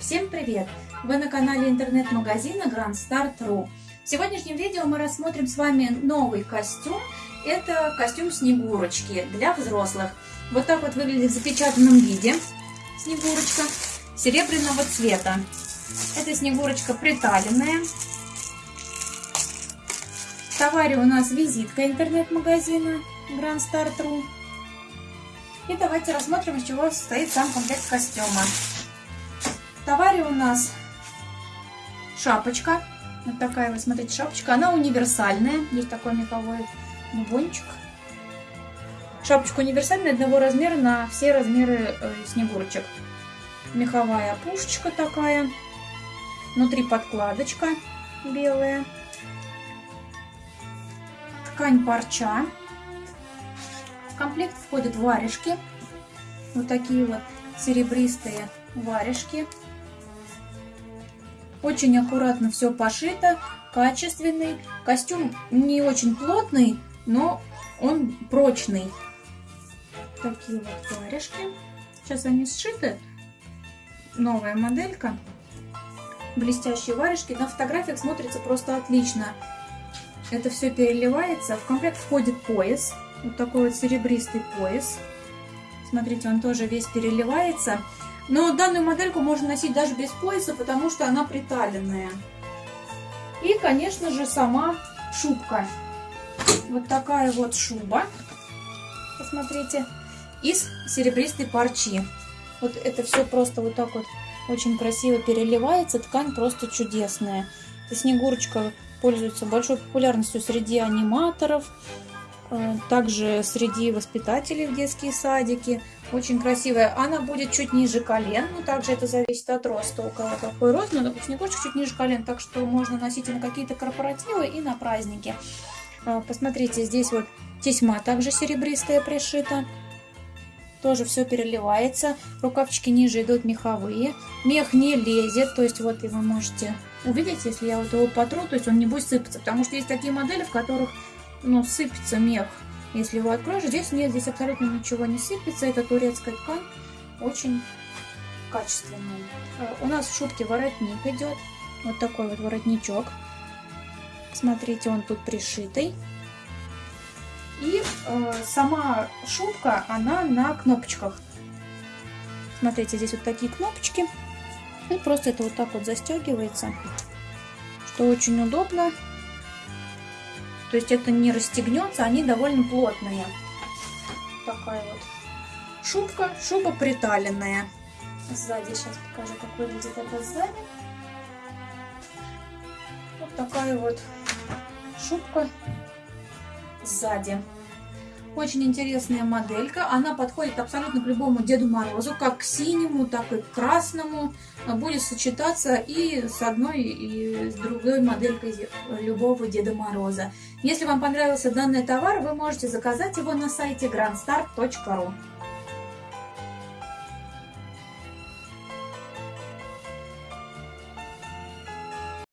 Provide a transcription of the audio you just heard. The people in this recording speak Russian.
Всем привет! Вы на канале интернет-магазина Grand Start.ru В сегодняшнем видео мы рассмотрим с вами новый костюм. Это костюм Снегурочки для взрослых. Вот так вот выглядит в запечатанном виде Снегурочка серебряного цвета. Это Снегурочка приталенная. В товаре у нас визитка интернет-магазина Grand Start.ru. И давайте рассмотрим, из чего состоит сам комплект костюма. В товаре у нас шапочка. Вот такая вот, смотрите, шапочка. Она универсальная. Есть такой меховой бубончик. Шапочка универсальная, одного размера на все размеры э, снегурочек. Меховая пушечка такая. Внутри подкладочка белая. Ткань парча комплект входят варежки. Вот такие вот серебристые варежки. Очень аккуратно все пошито, качественный. Костюм не очень плотный, но он прочный. Такие вот варежки. Сейчас они сшиты. Новая моделька. Блестящие варежки. На фотографиях смотрится просто отлично. Это все переливается. В комплект входит пояс. Вот такой вот серебристый пояс. Смотрите, он тоже весь переливается. Но данную модельку можно носить даже без пояса, потому что она приталенная. И, конечно же, сама шубка. Вот такая вот шуба. Посмотрите. Из серебристой парчи. Вот это все просто вот так вот очень красиво переливается. Ткань просто чудесная. Снегурочка пользуется большой популярностью среди аниматоров. Э, также среди воспитателей в детские садики. Очень красивая. Она будет чуть ниже колен. Но также это зависит от роста. У кого какой рост. Но снегурочка чуть ниже колен. Так что можно носить и на какие-то корпоративы, и на праздники. Э, посмотрите, здесь вот тесьма также серебристая пришита. Тоже все переливается. Рукавчики ниже идут меховые. Мех не лезет. То есть вот и вы можете увидеть, если я вот его потру, то есть он не будет сыпаться. Потому что есть такие модели, в которых ну, сыпется мех. Если его откроешь, здесь нет, здесь абсолютно ничего не сыпется. Это турецкая ткань, очень качественная. Э, у нас в шубке воротник идет. Вот такой вот воротничок. Смотрите, он тут пришитый. И э, сама шубка, она на кнопочках. Смотрите, здесь вот такие кнопочки. И просто это вот так вот застегивается, что очень удобно. То есть это не расстегнется, они довольно плотные. Такая вот шубка, шуба приталенная. Сзади сейчас покажу, как выглядит это сзади. Вот такая вот шубка сзади. Очень интересная моделька. Она подходит абсолютно к любому Деду Морозу, как к синему, так и к красному. Будет сочетаться и с одной, и с другой моделькой любого Деда Мороза. Если вам понравился данный товар, вы можете заказать его на сайте grandstart.ru.